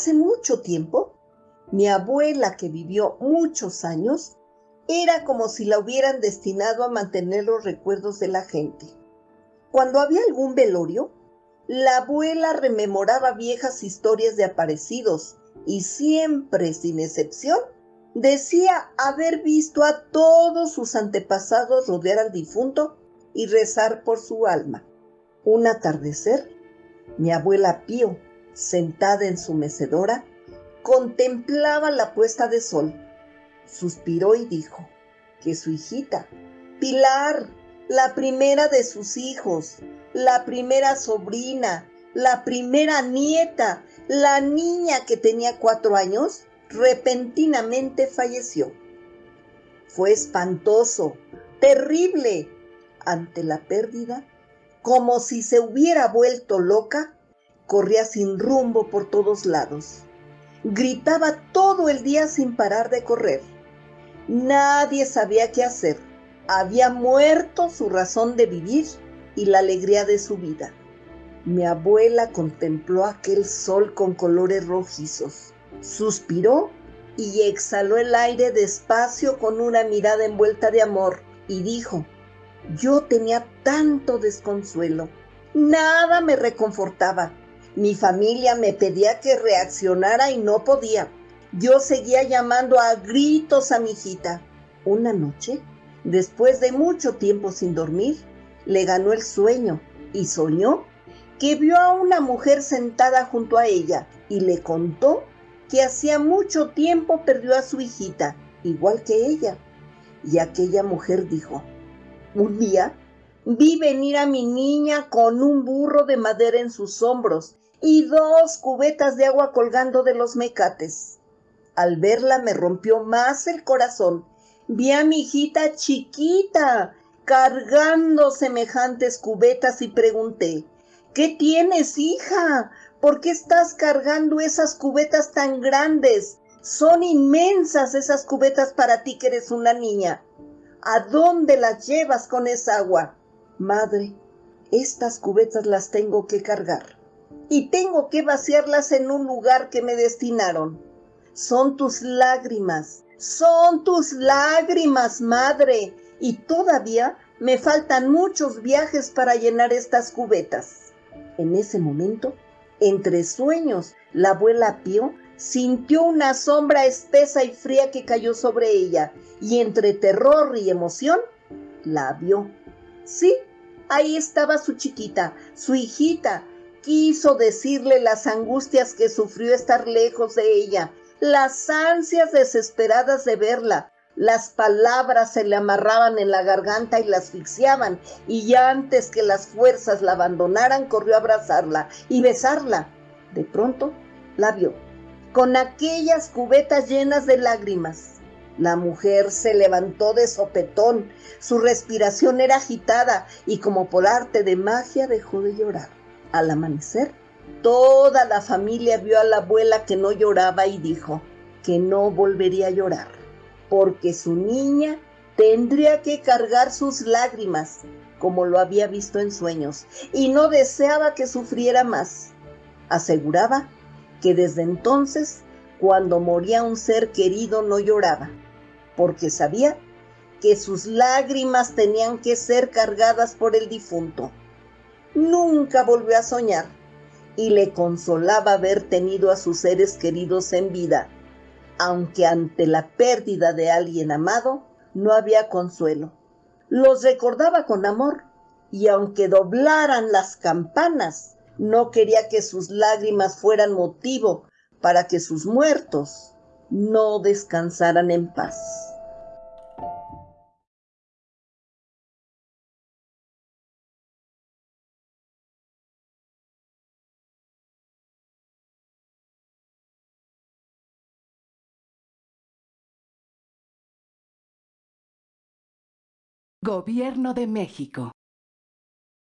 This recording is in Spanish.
Hace mucho tiempo, mi abuela, que vivió muchos años, era como si la hubieran destinado a mantener los recuerdos de la gente. Cuando había algún velorio, la abuela rememoraba viejas historias de aparecidos y siempre, sin excepción, decía haber visto a todos sus antepasados rodear al difunto y rezar por su alma. Un atardecer, mi abuela Pío, sentada en su mecedora, contemplaba la puesta de sol. Suspiró y dijo que su hijita, Pilar, la primera de sus hijos, la primera sobrina, la primera nieta, la niña que tenía cuatro años, repentinamente falleció. Fue espantoso, terrible. Ante la pérdida, como si se hubiera vuelto loca, corría sin rumbo por todos lados. Gritaba todo el día sin parar de correr. Nadie sabía qué hacer. Había muerto su razón de vivir y la alegría de su vida. Mi abuela contempló aquel sol con colores rojizos, suspiró y exhaló el aire despacio con una mirada envuelta de amor y dijo, yo tenía tanto desconsuelo, nada me reconfortaba. Mi familia me pedía que reaccionara y no podía. Yo seguía llamando a gritos a mi hijita. Una noche, después de mucho tiempo sin dormir, le ganó el sueño y soñó que vio a una mujer sentada junto a ella y le contó que hacía mucho tiempo perdió a su hijita, igual que ella. Y aquella mujer dijo, un día vi venir a mi niña con un burro de madera en sus hombros y dos cubetas de agua colgando de los mecates. Al verla me rompió más el corazón. Vi a mi hijita chiquita cargando semejantes cubetas y pregunté, ¿qué tienes, hija? ¿Por qué estás cargando esas cubetas tan grandes? Son inmensas esas cubetas para ti que eres una niña. ¿A dónde las llevas con esa agua? Madre, estas cubetas las tengo que cargar y tengo que vaciarlas en un lugar que me destinaron. Son tus lágrimas, son tus lágrimas, madre, y todavía me faltan muchos viajes para llenar estas cubetas. En ese momento, entre sueños, la abuela Pío sintió una sombra espesa y fría que cayó sobre ella y entre terror y emoción la vio. Sí, ahí estaba su chiquita, su hijita. Quiso decirle las angustias que sufrió estar lejos de ella, las ansias desesperadas de verla. Las palabras se le amarraban en la garganta y la asfixiaban, y antes que las fuerzas la abandonaran, corrió a abrazarla y besarla. De pronto la vio, con aquellas cubetas llenas de lágrimas. La mujer se levantó de sopetón, su respiración era agitada y como por arte de magia dejó de llorar. Al amanecer, toda la familia vio a la abuela que no lloraba y dijo que no volvería a llorar, porque su niña tendría que cargar sus lágrimas, como lo había visto en sueños, y no deseaba que sufriera más. Aseguraba que desde entonces, cuando moría un ser querido, no lloraba, porque sabía que sus lágrimas tenían que ser cargadas por el difunto. Nunca volvió a soñar y le consolaba haber tenido a sus seres queridos en vida, aunque ante la pérdida de alguien amado no había consuelo. Los recordaba con amor y aunque doblaran las campanas, no quería que sus lágrimas fueran motivo para que sus muertos no descansaran en paz. Gobierno de México